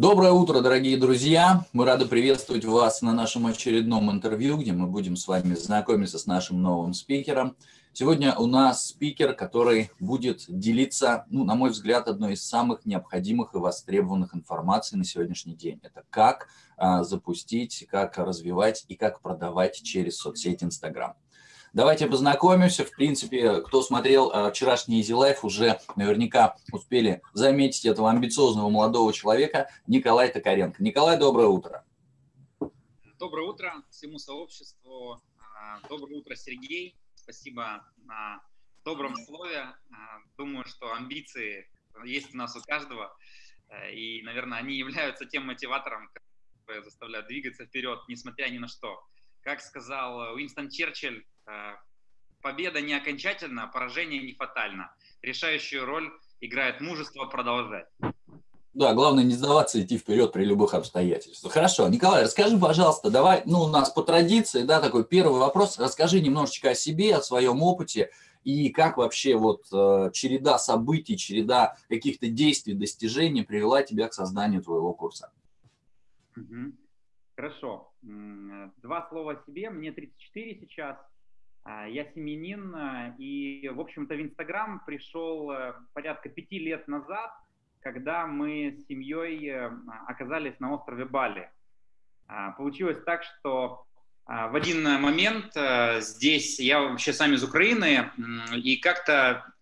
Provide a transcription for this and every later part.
Доброе утро, дорогие друзья! Мы рады приветствовать вас на нашем очередном интервью, где мы будем с вами знакомиться с нашим новым спикером. Сегодня у нас спикер, который будет делиться, ну, на мой взгляд, одной из самых необходимых и востребованных информаций на сегодняшний день. Это как а, запустить, как развивать и как продавать через соцсеть Instagram. Давайте познакомимся. В принципе, кто смотрел э, вчерашний Easy Life, уже наверняка успели заметить этого амбициозного молодого человека Николай Токаренко. Николай, доброе утро. Доброе утро всему сообществу. А, доброе утро, Сергей. Спасибо на добром слове. А, думаю, что амбиции есть у нас у каждого. Э, и, наверное, они являются тем мотиватором, который заставляет двигаться вперед, несмотря ни на что. Как сказал Уинстон Черчилль, Э, победа не окончательна, поражение не фатально. Решающую роль играет мужество продолжать. Да, главное не сдаваться, идти вперед при любых обстоятельствах. Хорошо, Николай, расскажи, пожалуйста, давай, ну, у нас по традиции, да, такой первый вопрос, расскажи немножечко о себе, о своем опыте, и как вообще вот э, череда событий, череда каких-то действий, достижений привела тебя к созданию твоего курса. Угу. Хорошо. Два слова о себе. Мне 34 сейчас. А, я семенин, а, и, в общем-то, в Инстаграм пришел э, порядка пяти лет назад, когда мы с семьей э, оказались на острове Бали. А, получилось так, что в один момент э, здесь, я вообще сам из Украины, и как-то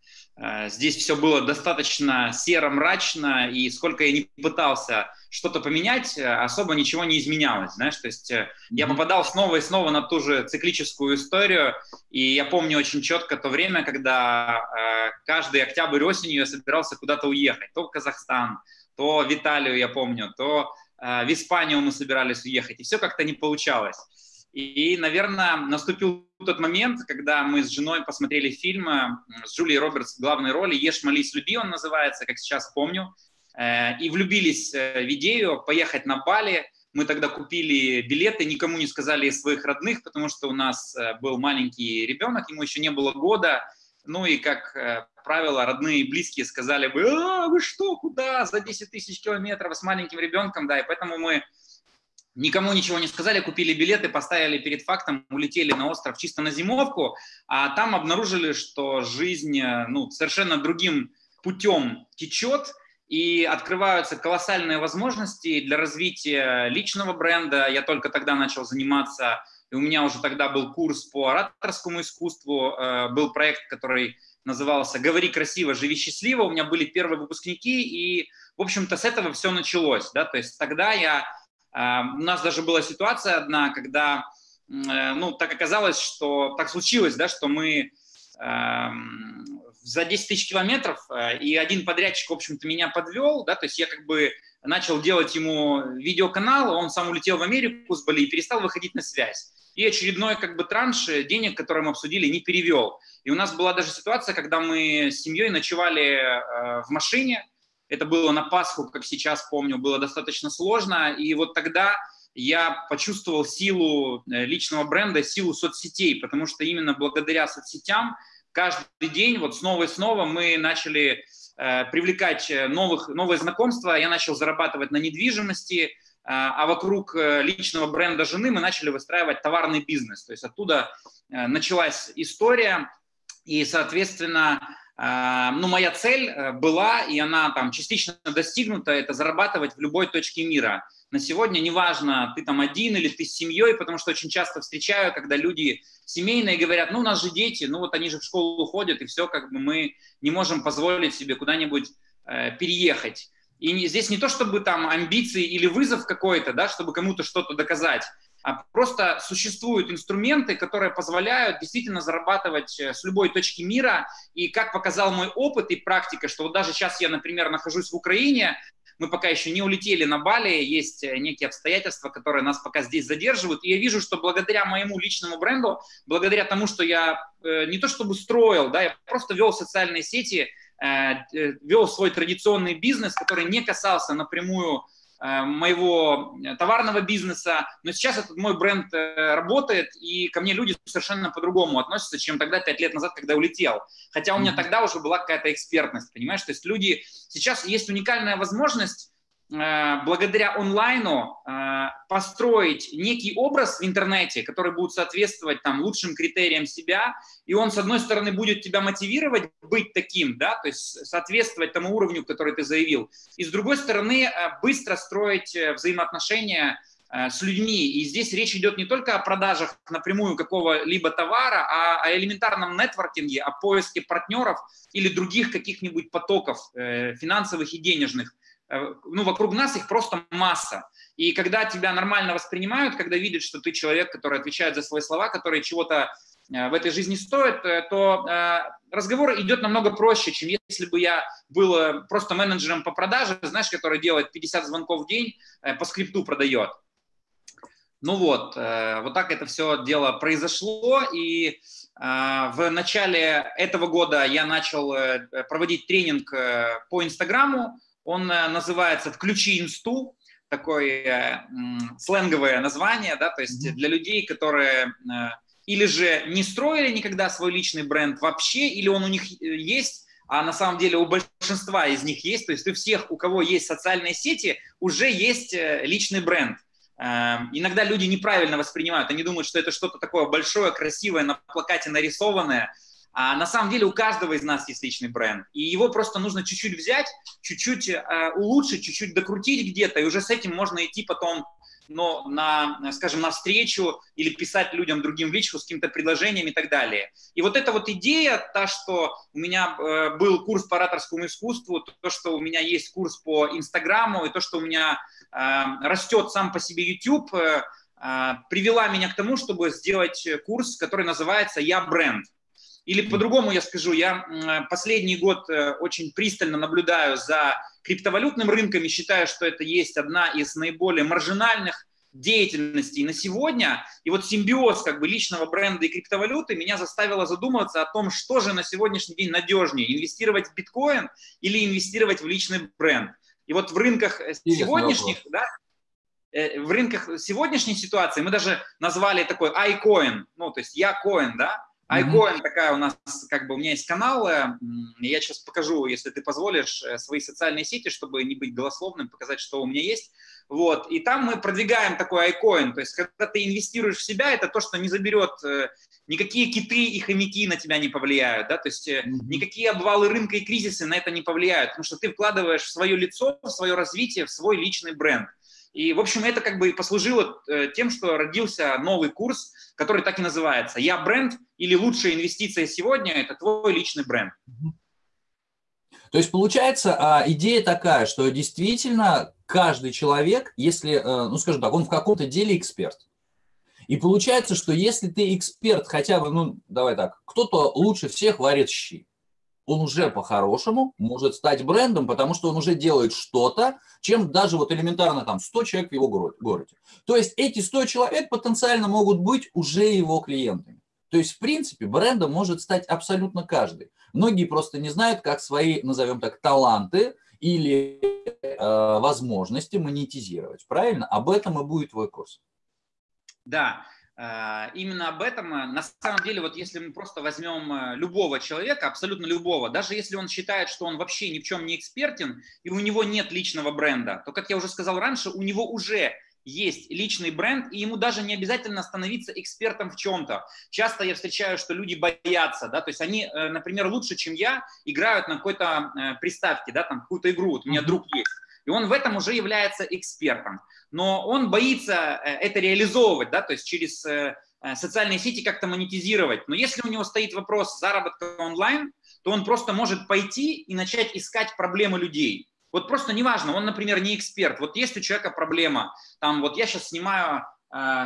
здесь все было достаточно серо, мрачно, и сколько я не пытался что-то поменять, э, особо ничего не изменялось, знаешь, то есть mm-hmm. я попадал снова и снова на ту же циклическую историю, и я помню очень четко то время, когда э, каждый октябрь осенью я собирался куда-то уехать, то в Казахстан, то в Италию, я помню, то э, в Испанию мы собирались уехать, и все как-то не получалось. И, наверное, наступил тот момент, когда мы с женой посмотрели фильм э, с Джулией Робертс в главной роли «Ешь, молись, люби» он называется, как сейчас помню, э, и влюбились э, в идею поехать на Бали. Мы тогда купили билеты, никому не сказали из своих родных, потому что у нас был маленький ребенок, ему еще не было года. Ну и, как правило, родные и близкие сказали бы, а, вы что, куда, за 10 тысяч километров с маленьким ребенком, да, и поэтому мы никому ничего не сказали, купили билеты, поставили перед фактом, улетели на остров чисто на зимовку, а там обнаружили, что жизнь э, ну, совершенно другим путем течет, и открываются колоссальные возможности для развития личного бренда. Я только тогда начал заниматься, и у меня уже тогда был курс по ораторскому искусству, э, был проект, который назывался «Говори красиво, живи счастливо». У меня были первые выпускники, и, в общем-то, с этого все началось. Да? То есть тогда я у нас даже была ситуация одна, когда, э, ну, так оказалось, что так случилось, да, что мы эм, за 10 тысяч километров, э, и один подрядчик, в общем-то, меня подвел, да, то есть я как бы начал делать ему видеоканал, он сам улетел в Америку с Бали и перестал выходить на связь. И очередной как бы транш денег, который мы обсудили, не перевел. И у нас была даже ситуация, когда мы с семьей ночевали э, в машине, это было на Пасху, как сейчас помню, было достаточно сложно. И вот тогда я почувствовал силу э, личного бренда, силу соцсетей, потому что именно благодаря соцсетям каждый день, вот снова и снова мы начали э, привлекать э, новых, новые знакомства, я начал зарабатывать на недвижимости, э, а вокруг э, личного бренда жены мы начали выстраивать товарный бизнес. То есть оттуда э, началась история, и, соответственно, ну, моя цель э, была, и она там частично достигнута, это зарабатывать в любой точке мира. На сегодня неважно, ты там один или ты с семьей, потому что очень часто встречаю, когда люди семейные говорят, ну, у нас же дети, ну, вот они же в школу ходят, и все, как бы мы не можем позволить себе куда-нибудь э, переехать. И здесь не то, чтобы там амбиции или вызов какой-то, да, чтобы кому-то что-то доказать, а просто существуют инструменты, которые позволяют действительно зарабатывать э, с любой точки мира. И как показал мой опыт и практика, что вот даже сейчас я, например, нахожусь в Украине, мы пока еще не улетели на Бали, есть э, некие обстоятельства, которые нас пока здесь задерживают. И я вижу, что благодаря моему личному бренду, благодаря тому, что я э, не то чтобы строил, да, я просто вел социальные сети, вел свой традиционный бизнес, который не касался напрямую моего товарного бизнеса, но сейчас этот мой бренд э, работает, и ко мне люди совершенно по-другому относятся, чем тогда, пять лет назад, когда улетел. Хотя у меня тогда уже была какая-то экспертность, понимаешь? То есть люди... Сейчас есть уникальная возможность Э, благодаря онлайну э, построить некий образ в интернете, который будет соответствовать там лучшим критериям себя, и он, с одной стороны, будет тебя мотивировать быть таким, да, то есть соответствовать тому уровню, который ты заявил, и с другой стороны, э, быстро строить взаимоотношения с людьми. И здесь речь идет не только о продажах напрямую какого-либо товара, а о элементарном нетворкинге, о поиске партнеров или других каких-нибудь потоков финансовых и денежных. Э, ну, вокруг нас их просто масса. И когда тебя нормально воспринимают, когда видят, что ты человек, который отвечает за свои слова, который чего-то э, в этой жизни стоит, э, то разговор идет намного проще, чем если бы я был просто менеджером по продаже, знаешь, который делает 50 звонков в день, по скрипту продает. Ну вот, вот так это все дело произошло, и в начале этого года я начал проводить тренинг по Инстаграму, он э, называется «Включи инсту», такое э, сленговое название, да, то есть для людей, которые э, или же не строили никогда свой личный бренд вообще, или он у них есть, а на самом деле у большинства из них есть, то есть у всех, у кого есть социальные сети, уже есть личный бренд. Иногда люди неправильно воспринимают, они думают, что это что-то такое большое, красивое, на плакате нарисованное, а на самом деле у каждого из нас есть личный бренд, и его просто нужно чуть-чуть взять, чуть-чуть э, улучшить, чуть-чуть докрутить где-то, и уже с этим можно идти потом но на, скажем, на встречу или писать людям другим в личку с каким-то предложением и так далее. И вот эта вот идея, та, что у меня э, был курс по ораторскому искусству, то, что у меня есть курс по Инстаграму, и то, что у меня э, растет сам по себе YouTube, э, э, привела меня к тому, чтобы сделать курс, который называется «Я бренд». Или по-другому я скажу, я последний год э, очень пристально наблюдаю за криптовалютным рынком и считаю, что это есть одна из наиболее маржинальных деятельностей на сегодня. И вот симбиоз как бы личного бренда и криптовалюты меня заставило задумываться о том, что же на сегодняшний день надежнее, инвестировать в биткоин или инвестировать в личный бренд. И вот в рынках э, сегодняшних, да, э, в рынках сегодняшней ситуации мы даже назвали такой iCoin, ну, то есть я коин, да, Айкоин mm-hmm. такая у нас, как бы у меня есть канал, я сейчас покажу, если ты позволишь, э, свои социальные сети, чтобы не быть голословным, показать, что у меня есть. Вот, и там мы продвигаем такой айкоин, то есть когда ты инвестируешь в себя, это то, что не заберет, э, никакие киты и хомяки на тебя не повлияют, да, то есть mm-hmm. никакие обвалы рынка и кризисы на это не повлияют, потому что ты вкладываешь в свое лицо, в свое развитие, в свой личный бренд. И, в общем, это как бы и послужило э, тем, что родился новый курс, который так и называется «Я бренд» или «Лучшая инвестиция сегодня – это твой личный бренд». То есть получается а, идея такая, что действительно каждый человек, если, э, ну скажем так, он в каком-то деле эксперт. И получается, что если ты эксперт хотя бы, ну давай так, кто-то лучше всех варит щи, он уже по-хорошему может стать брендом, потому что он уже делает что-то, чем даже вот элементарно там 100 человек в его городе. То есть эти 100 человек потенциально могут быть уже его клиентами. То есть, в принципе, брендом может стать абсолютно каждый. Многие просто не знают, как свои, назовем так, таланты или э, возможности монетизировать. Правильно? Об этом и будет твой курс. Да, именно об этом, э, на самом деле, вот если мы просто возьмем э, любого человека, абсолютно любого, даже если он считает, что он вообще ни в чем не экспертен, и у него нет личного бренда, то, как я уже сказал раньше, у него уже есть личный бренд, и ему даже не обязательно становиться экспертом в чем-то. Часто я встречаю, что люди боятся, да, то есть они, например, лучше, чем я, играют на какой-то приставке, да, там какую-то игру, вот у меня друг есть, и он в этом уже является экспертом но он боится э, это реализовывать, да, то есть через э, э, социальные сети как-то монетизировать. Но если у него стоит вопрос заработка онлайн, то он просто может пойти и начать искать проблемы людей. Вот просто неважно, он, например, не эксперт. Вот есть у человека проблема, там вот я сейчас снимаю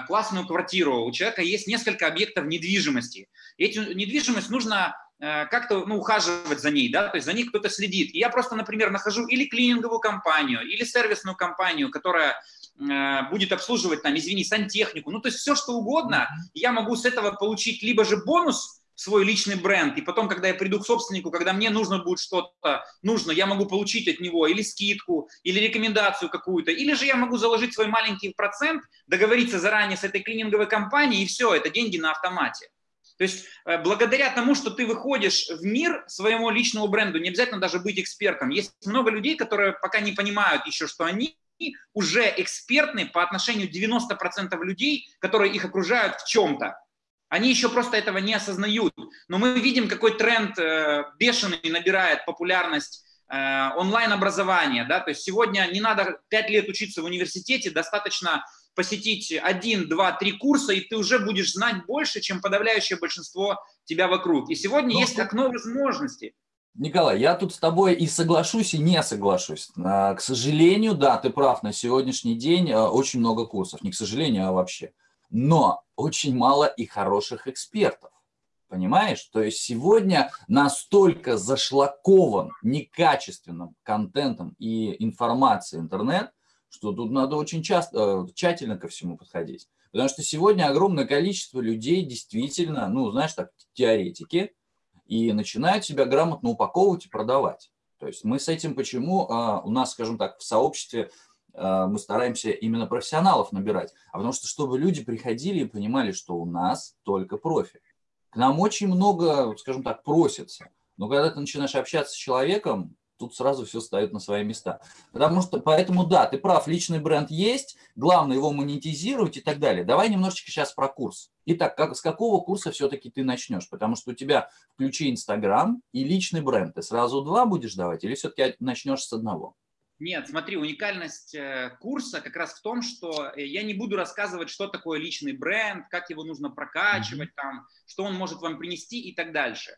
классную квартиру, у человека есть несколько объектов недвижимости. И эту недвижимость нужно как-то ну, ухаживать за ней, да, то есть за ней кто-то следит. И я просто, например, нахожу или клининговую компанию, или сервисную компанию, которая будет обслуживать там, извини, сантехнику, ну, то есть все, что угодно, я могу с этого получить либо же бонус, свой личный бренд, и потом, когда я приду к собственнику, когда мне нужно будет что-то, нужно, я могу получить от него или скидку, или рекомендацию какую-то, или же я могу заложить свой маленький процент, договориться заранее с этой клининговой компанией, и все, это деньги на автомате. То То есть э, благодаря тому, что ты выходишь в мир своему личному бренду, не обязательно даже быть экспертом. Есть много людей, которые пока не понимают еще, что они уже экспертны по отношению 90% людей, которые их окружают в чем-то. Они еще просто этого не осознают. Но мы видим, какой тренд э, бешеный набирает популярность э, онлайн-образования. Да? То есть сегодня не надо 5 лет учиться в университете, достаточно посетить один, два, три курса, и ты уже будешь знать больше, чем подавляющее большинство тебя вокруг. И сегодня Но... есть окно возможностей. Николай, я тут с тобой и соглашусь, и не соглашусь. А, к сожалению, да, ты прав, на сегодняшний день а, очень много курсов. Не к сожалению, а вообще. Но очень мало и хороших экспертов. Понимаешь? То есть сегодня настолько зашлакован некачественным контентом и информацией интернет, что тут надо очень часто, э, тщательно ко всему подходить. Потому что сегодня огромное количество людей действительно, ну, знаешь, так, теоретики, и начинают себя грамотно упаковывать и продавать. То есть мы с этим почему а, у нас, скажем так, в сообществе а, мы стараемся именно профессионалов набирать, а потому что чтобы люди приходили и понимали, что у нас только профи. К нам очень много, скажем так, просится. Но когда ты начинаешь общаться с человеком, тут сразу все ставит на свои места. Потому что, поэтому да, ты прав, личный бренд есть, главное его монетизировать и так далее. Давай немножечко сейчас про курс. Итак, как, с какого курса все-таки ты начнешь? Потому что у тебя включи Инстаграм и личный бренд. Ты сразу два будешь давать или все-таки начнешь с одного? Нет, смотри, уникальность э, курса как раз в том, что э, я не буду рассказывать, что такое личный бренд, как его нужно прокачивать, там, что он может вам принести и так дальше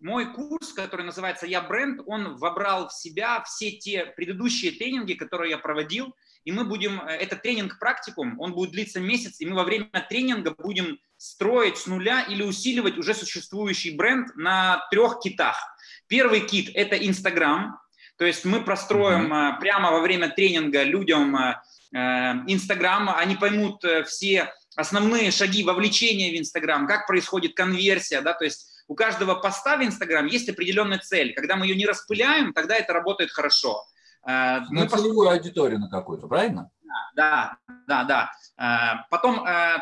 мой курс, который называется «Я бренд», он вобрал в себя все те предыдущие тренинги, которые я проводил, и мы будем, э, этот тренинг-практикум, он будет длиться месяц, и мы во время тренинга будем строить с нуля или усиливать уже существующий бренд на трех китах. Первый кит – это Инстаграм, то есть мы простроим mm-hmm. прямо во время тренинга людям э, Инстаграм, они поймут все основные шаги вовлечения в Инстаграм, как происходит конверсия, да, то есть у каждого поста в Инстаграм есть определенная цель. Когда мы ее не распыляем, тогда это работает хорошо. Э, на мы целевую пост... аудиторию на какую-то, правильно? Да, да, да. Э, потом э,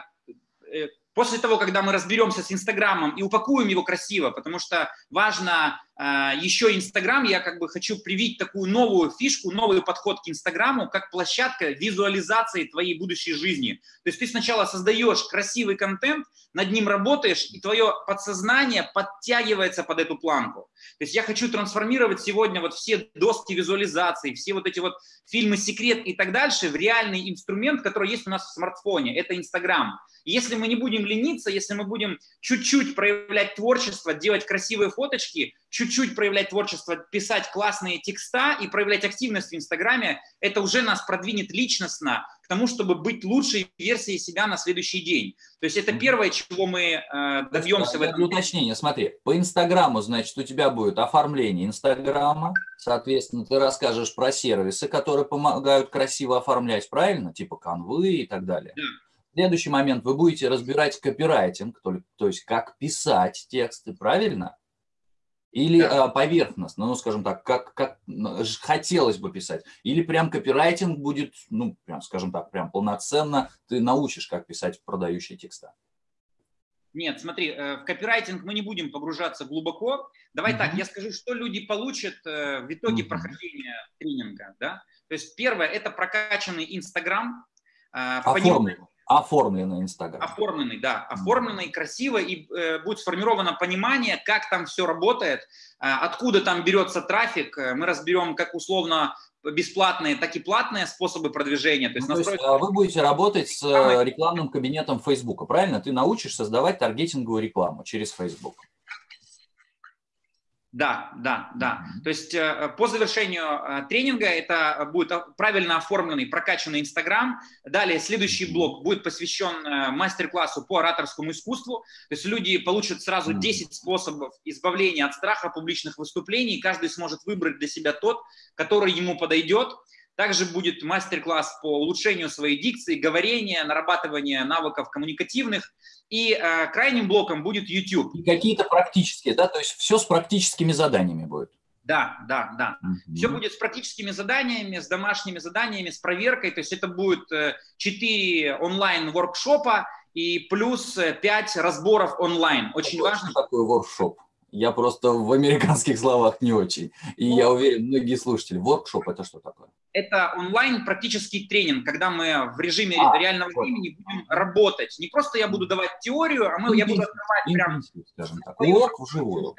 после того, когда мы разберемся с Инстаграмом и упакуем его красиво, потому что важно еще Инстаграм, я как бы хочу привить такую новую фишку, новый подход к Инстаграму, как площадка визуализации твоей будущей жизни. То есть ты сначала создаешь красивый контент, над ним работаешь, и твое подсознание подтягивается под эту планку. То есть я хочу трансформировать сегодня вот все доски визуализации, все вот эти вот фильмы «Секрет» и так дальше в реальный инструмент, который есть у нас в смартфоне. Это Инстаграм. Если мы не будем лениться, если мы будем чуть-чуть проявлять творчество, делать красивые фоточки, чуть-чуть проявлять творчество, писать классные текста и проявлять активность в Инстаграме, это уже нас продвинет личностно к тому, чтобы быть лучшей версией себя на следующий день. То есть это первое, чего мы э, добьемся в этом. Уточнение, смотри, по Инстаграму, значит, у тебя будет оформление Инстаграма, соответственно, ты расскажешь про сервисы, которые помогают красиво оформлять, правильно? Типа канвы и так далее. Да. Следующий момент, вы будете разбирать копирайтинг, то, то есть как писать тексты, правильно? Или да. э, поверхностно, ну, скажем так, как, как хотелось бы писать. Или прям копирайтинг будет, ну, прям, скажем так, прям полноценно ты научишь, как писать продающие текста. Нет, смотри, э, в копирайтинг мы не будем погружаться глубоко. Давай mm-hmm. так, я скажу, что люди получат э, в итоге mm-hmm. прохождения тренинга. Да? То есть первое – это прокачанный Инстаграм. Э, Оформленный. Оформленный Инстаграм. Оформленный, да. Оформленный, красиво, и э, будет сформировано понимание, как там все работает, э, откуда там берется трафик. Э, мы разберем как условно бесплатные, так и платные способы продвижения. То есть, ну, настроить... то есть а вы будете работать с рекламным кабинетом Facebook, правильно? Ты научишь создавать таргетинговую рекламу через Facebook. Да, да, да. То есть э, по завершению э, тренинга это будет правильно оформленный, прокачанный Инстаграм. Далее следующий блок будет посвящен э, мастер-классу по ораторскому искусству. То есть люди получат сразу 10 способов избавления от страха публичных выступлений. Каждый сможет выбрать для себя тот, который ему подойдет. Также будет мастер-класс по улучшению своей дикции, говорения, нарабатывания навыков коммуникативных. И э, крайним блоком будет YouTube. И какие-то практические, да, то есть все с практическими заданиями будет. Да, да, да. Mm-hmm. Все будет с практическими заданиями, с домашними заданиями, с проверкой. То есть это будет 4 э, онлайн-воркшопа и плюс 5 разборов онлайн. Очень Какой важно. такой воркшоп? Я просто в американских словах не очень. И я уверен, многие слушатели, воркшоп это что такое? Это онлайн практический тренинг, когда мы в режиме А, реального вот. времени будем работать. Не просто я буду давать теорию, а мы, я буду открывать прям Интенсив, скажем так. Урок вживую.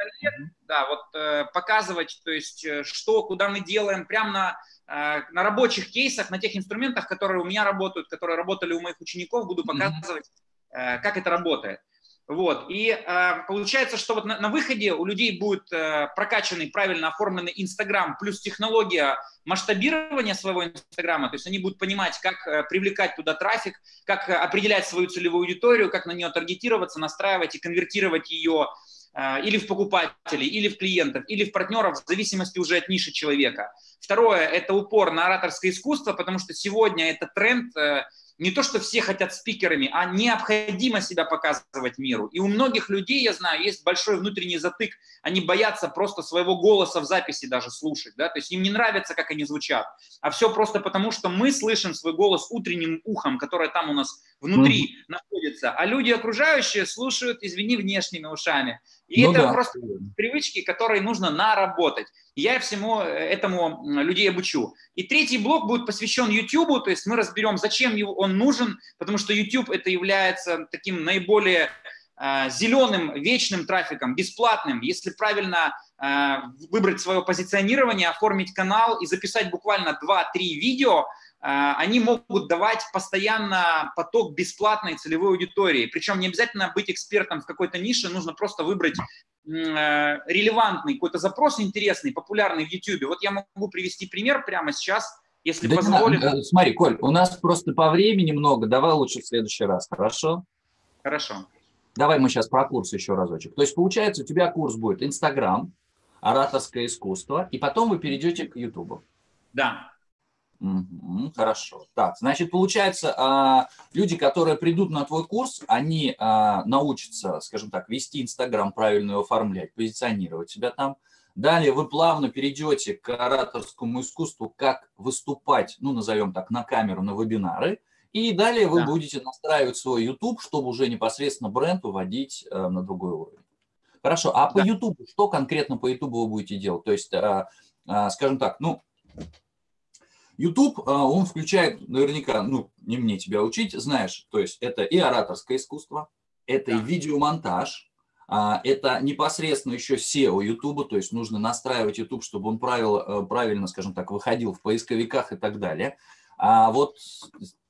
Да, вот э, показывать, то есть э, что, куда мы делаем, прямо на, э, на рабочих кейсах, на тех инструментах, которые у меня работают, которые работали у моих учеников, буду показывать, э, как это работает. Вот. И э, получается, что вот на, на выходе у людей будет э, прокачанный, правильно оформленный Инстаграм, плюс технология масштабирования своего Инстаграма, то есть они будут понимать, как э, привлекать туда трафик, как э, определять свою целевую аудиторию, как на нее таргетироваться, настраивать и конвертировать ее э, или в покупателей, или в клиентов, или в партнеров, в зависимости уже от ниши человека. Второе – это упор на ораторское искусство, потому что сегодня это тренд, э, не то, что все хотят спикерами, а необходимо себя показывать миру. И у многих людей, я знаю, есть большой внутренний затык, они боятся просто своего голоса в записи даже слушать, да, то есть им не нравится, как они звучат, а все просто потому, что мы слышим свой голос утренним ухом, которое там у нас внутри находится, а люди окружающие слушают, извини, внешними ушами. И Ну это да. просто привычки, которые нужно наработать. Я всему этому м, людей обучу. И третий блок будет посвящен YouTube, то есть мы разберем, зачем он нужен, потому что YouTube это является таким наиболее э, зеленым, вечным трафиком, бесплатным. Если правильно э, выбрать свое позиционирование, оформить канал и записать буквально 2-3 видео, э, они могут давать постоянно поток бесплатной целевой аудитории. Причем не обязательно быть экспертом в какой-то нише, нужно просто выбрать э, релевантный какой-то запрос интересный, популярный в YouTube. Вот я могу привести пример прямо сейчас, если Да позволит. надо. Э, Смотри, Коль, у нас просто по времени много, давай лучше в следующий раз, хорошо? Хорошо. Давай мы сейчас про курс еще разочек. То есть получается, у тебя курс будет Инстаграм, ораторское искусство, и потом вы перейдете к Ютубу. Да. Мгм, Хорошо. Так, значит, получается, а, люди, которые придут на твой курс, они а, научатся, скажем так, вести Инстаграм, правильно его оформлять, позиционировать себя там. Далее вы плавно перейдете к ораторскому искусству, как выступать, ну, назовем так, на камеру, на вебинары. И далее вы Да. будете настраивать свой YouTube, чтобы уже непосредственно бренд выводить э, на другой уровень. Хорошо, а по Да. YouTube, что конкретно по YouTube вы будете делать? То есть, а, скажем так, ну, YouTube, а, он включает наверняка, ну, не мне тебя учить, знаешь, то есть это и ораторское искусство, это и видеомонтаж, а, это непосредственно еще SEO YouTube, то есть нужно настраивать YouTube, чтобы он правил, э, правильно, скажем так, выходил в поисковиках и так далее. А вот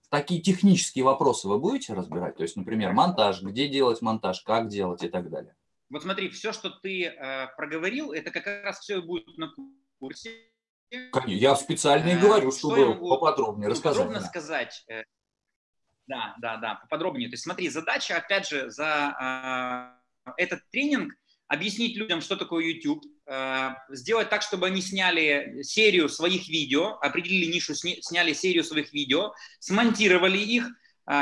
такие технические вопросы вы будете разбирать? То есть, например, монтаж, где делать монтаж, как делать и так далее. Вот смотри, все, что ты э, проговорил, это как раз все будет на курсе. Я специально и Э, говорю, что чтобы могу поподробнее рассказать. Подробно да. сказать. э, Да, да, да, поподробнее. То есть смотри, задача, опять же, за э, этот тренинг объяснить людям, что такое YouTube, э, сделать так, чтобы они сняли серию своих видео, определили нишу, сня- сняли серию своих видео, смонтировали их,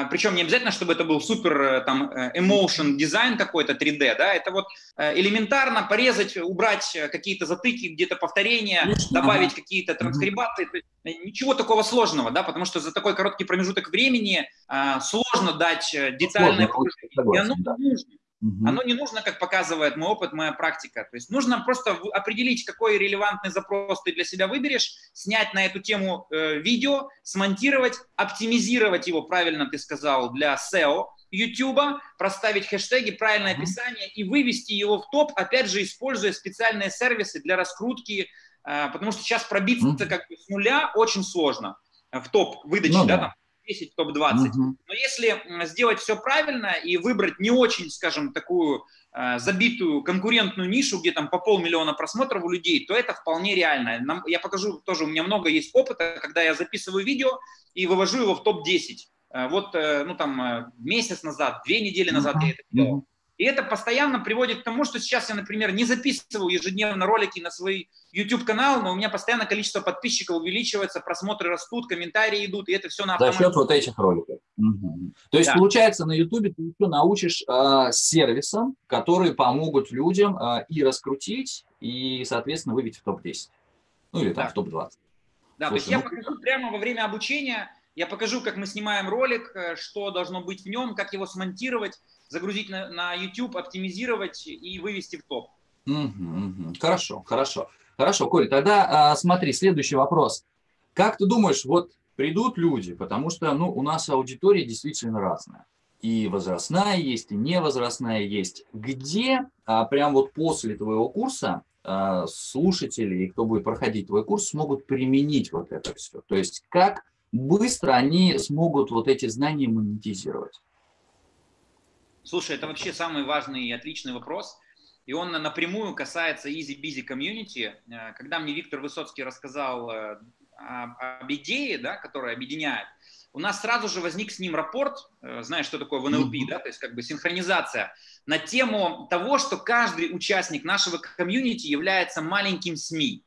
причем не обязательно, чтобы это был супер э, там э, emotion дизайн какой-то 3D, да, это вот э, элементарно порезать, убрать э, какие-то затыки, где-то повторения, Конечно, добавить ага. какие-то транскрибации, то есть, э, ничего такого сложного, да, потому что за такой короткий промежуток времени э, сложно дать э, детальное Сложно. И оно да. нужно. Мгм. Оно не нужно, как показывает мой опыт, моя практика. То есть нужно просто определить, какой релевантный запрос ты для себя выберешь, снять на эту тему э, видео, смонтировать, оптимизировать его, правильно ты сказал, для SEO YouTube, проставить хэштеги, правильное Мгм. описание и вывести его в топ, опять же, используя специальные сервисы для раскрутки, э, потому что сейчас пробиться Мгм. как бы с нуля очень сложно в топ выдачи, Ну да, да. там 10, топ-20. Мгм. Но если сделать все правильно и выбрать не очень, скажем, такую э, забитую конкурентную нишу, где там по полмиллиона просмотров у людей, то это вполне реально. Нам- я покажу тоже, у меня много есть опыта, когда я записываю видео и вывожу его в топ-10. Э, Вот, э, ну там, месяц назад, две недели назад я это делал. И это постоянно приводит к тому, что сейчас я, например, не записываю ежедневно ролики на свой YouTube-канал, но у меня постоянно количество подписчиков увеличивается, просмотры растут, комментарии идут, и это все на За автомате. счет вот этих роликов. Мгм. То есть, Да. получается, на YouTube ты еще научишь а, сервисам, которые помогут людям а, и раскрутить, и, соответственно, выбить в топ-10. Ну или там Да. в топ-20. Да, то есть Слушай, я ну- покажу прямо во время обучения, Я покажу, как мы снимаем ролик, э, что должно быть в нем, как его смонтировать, загрузить на, на YouTube, оптимизировать и вывести в топ. Угу, угу. Хорошо, хорошо. Хорошо, Коль, тогда а, смотри, следующий вопрос. Как ты думаешь, вот придут люди, потому что ну, у нас аудитория действительно разная. И возрастная есть, и невозрастная есть. Где а, прям вот после твоего курса а, слушатели, и кто будет проходить твой курс, смогут применить вот это все? То есть как быстро они смогут вот эти знания монетизировать? Слушай, это вообще самый важный и отличный вопрос. И он напрямую касается Easy Busy Community. Э, когда мне Виктор Высоцкий рассказал э, об идее, да, которая объединяет, у нас сразу же возник с ним рапорт, э, знаешь, что такое в НЛП, да, то есть как бы синхронизация, на тему того, что каждый участник нашего комьюнити является маленьким СМИ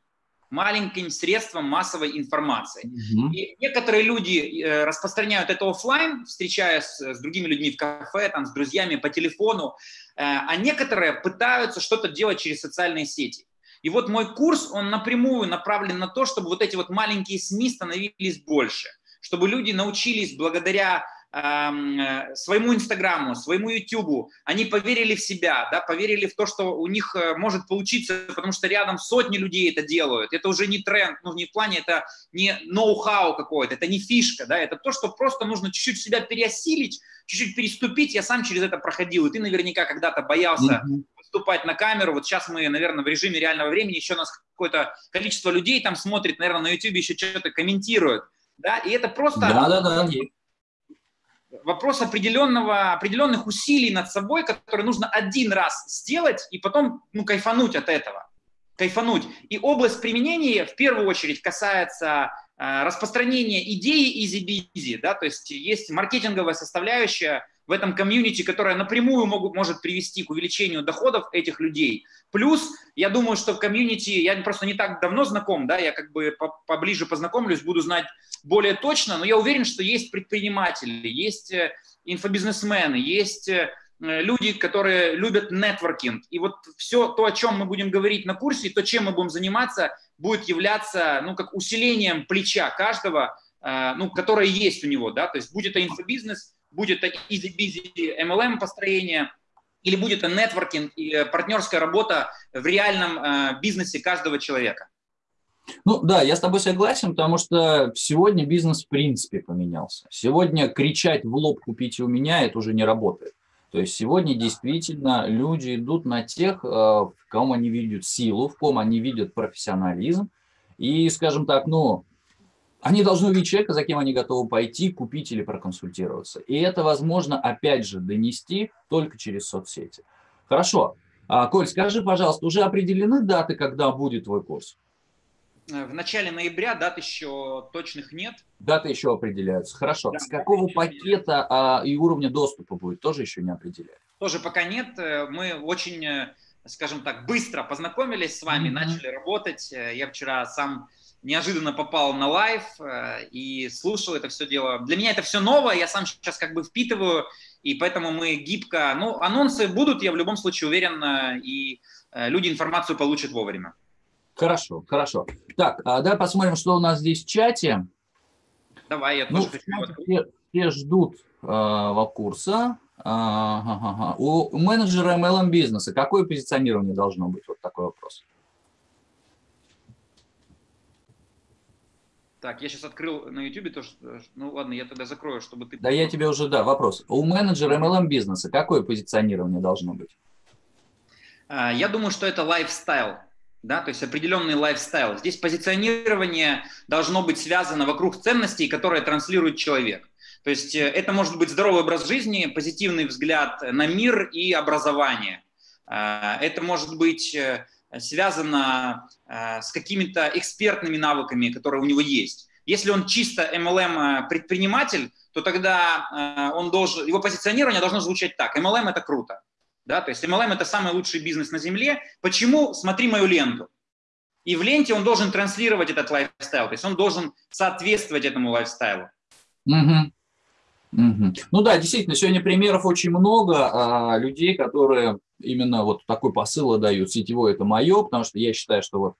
маленьким средством массовой информации. Угу. И некоторые люди э, распространяют это офлайн, встречаясь с другими людьми в кафе, там, с друзьями по телефону, э, а некоторые пытаются что-то делать через социальные сети. И вот мой курс, он напрямую направлен на то, чтобы вот эти вот маленькие СМИ становились больше, чтобы люди научились благодаря своему Инстаграму, своему Ютубу, они поверили в себя, да, поверили в то, что у них э, может получиться, потому что рядом сотни людей это делают. Это уже не тренд, ну не в плане, это не ноу-хау какой-то, это не фишка, да, это то, что просто нужно чуть-чуть себя переосилить, чуть-чуть переступить. Я сам через это проходил, и ты наверняка когда-то боялся mm-hmm. выступать на камеру. Вот сейчас мы, наверное, в режиме реального времени, еще у нас какое-то количество людей там смотрит, наверное, на YouTube еще что-то комментируют. Да, и это просто... Да, да, да вопрос определенного, определенных усилий над собой, которые нужно один раз сделать и потом ну, кайфануть от этого. Кайфануть. И область применения в первую очередь касается э, распространения идеи easy-busy, да, то есть есть маркетинговая составляющая в этом комьюнити, которая напрямую могут, может привести к увеличению доходов этих людей. Плюс, я думаю, что в комьюнити, я просто не так давно знаком, да, я как бы поближе познакомлюсь, буду знать более точно, но я уверен, что есть предприниматели, есть э, инфобизнесмены, есть э, люди, которые любят нетворкинг. И вот все то, о чем мы будем говорить на курсе, то, чем мы будем заниматься, будет являться, ну, как усилением плеча каждого, э, ну, которое есть у него, да, то есть будет это инфобизнес, будет это easy-busy MLM построение, или будет это нетворкинг и партнерская работа в реальном бизнесе каждого человека. Ну да, я с тобой согласен, потому что сегодня бизнес в принципе поменялся. Сегодня кричать в лоб «купите у меня» это уже не работает. То есть сегодня действительно люди идут на тех, э, в ком они видят силу, в ком они видят профессионализм. И, скажем так, ну, они должны увидеть человека, за кем они готовы пойти, купить или проконсультироваться. И это возможно, опять же, донести только через соцсети. Хорошо. А, Коль, скажи, пожалуйста, уже определены даты, когда будет твой курс? Э, в начале ноября, дат еще точных нет. Даты еще определяются. Хорошо. Да, С какого пакета а, и уровня доступа будет, тоже еще не определяют? Тоже пока нет. Э, мы очень, э, скажем так, быстро познакомились с вами, mm-hmm. начали работать. Я вчера сам неожиданно попал на live и слушал это все дело. Для меня это все новое, я сам сейчас как бы впитываю, и поэтому мы гибко... Ну, анонсы будут, я в любом случае уверен, и люди информацию получат вовремя. Хорошо, хорошо. Так, а давай посмотрим, что у нас здесь в чате. Давай, я ну, тоже хочу. Все, все ждут э, курса. Ага, ага. У менеджера MLM бизнеса какое позиционирование должно быть? Вот такой вопрос. Так, я сейчас открыл на YouTube то, что... Ну ладно, я тогда закрою, чтобы ты... Да я тебе уже, да, вопрос. У менеджера MLM бизнеса какое позиционирование должно быть? А, я думаю, что это лайфстайл да, то есть определенный лайфстайл. Здесь позиционирование должно быть связано вокруг ценностей, которые транслирует человек. То есть э, это может быть здоровый образ жизни, позитивный взгляд на мир и образование. Э, это может быть э, связано с какими-то экспертными навыками, которые у него есть. Если он чисто MLM предприниматель, то тогда он должен, его позиционирование должно звучать так. MLM это круто. Да? То есть MLM – это самый лучший бизнес на Земле. Почему? Смотри мою ленту. И в ленте он должен транслировать этот лайфстайл, то есть он должен соответствовать этому лайфстайлу. Угу. Угу. Ну да, действительно, сегодня примеров очень много а, людей, которые именно вот такой посыл дают. Сетевой – это мое, потому что я считаю, что вот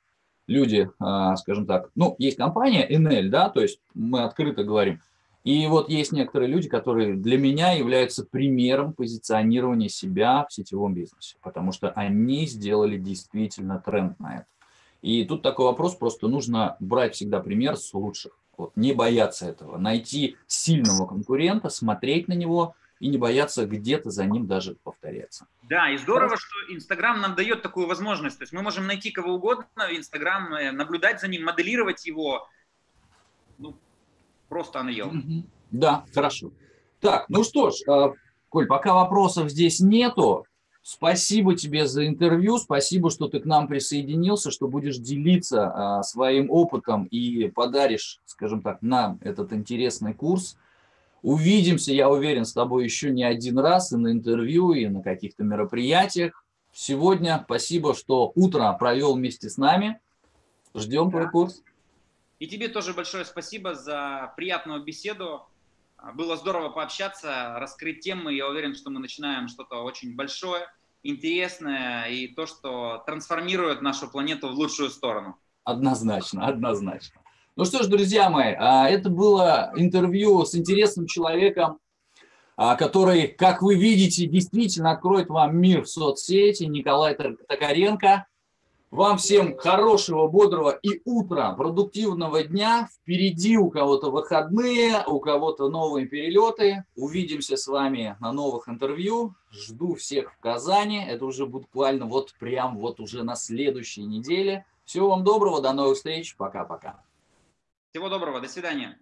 люди, а, скажем так, ну, есть компания NL, да, то есть мы открыто говорим, И вот есть некоторые люди, которые для меня являются примером позиционирования себя в сетевом бизнесе, потому что они сделали действительно тренд на это. И тут такой вопрос, просто нужно брать всегда пример с лучших. Вот, не бояться этого, найти сильного конкурента, смотреть на него и не бояться где-то за ним даже повторяться. Да, и здорово, что Инстаграм нам дает такую возможность. То есть мы можем найти кого угодно в Инстаграм, э, наблюдать за ним, моделировать его. Ну, просто unreal. Да, хорошо. Так, ну что ж, а, Коль, пока вопросов здесь нету, Спасибо тебе за интервью, спасибо, что ты к нам присоединился, что будешь делиться а, своим опытом и подаришь, скажем так, нам этот интересный курс. Увидимся, я уверен, с тобой еще не один раз и на интервью, и на каких-то мероприятиях. Сегодня спасибо, что утро провел вместе с нами. Ждем да. твой курс. И тебе тоже большое спасибо за приятную беседу. Было здорово пообщаться, раскрыть темы. Я уверен, что мы начинаем что-то очень большое интересное и то, что трансформирует нашу планету в лучшую сторону. Однозначно, однозначно. Ну что ж, друзья мои, а, это было интервью с интересным человеком, а, который, как вы видите, действительно откроет вам мир в соцсети, Николай Токаренко. Вам всем хорошего, бодрого и утра, продуктивного дня. Впереди у кого-то выходные, у кого-то новые перелеты. Увидимся с вами на новых интервью. Жду всех в Казани. Это уже буквально вот прям вот уже на следующей неделе. Всего вам доброго, до новых встреч. Пока-пока. Всего доброго, до свидания.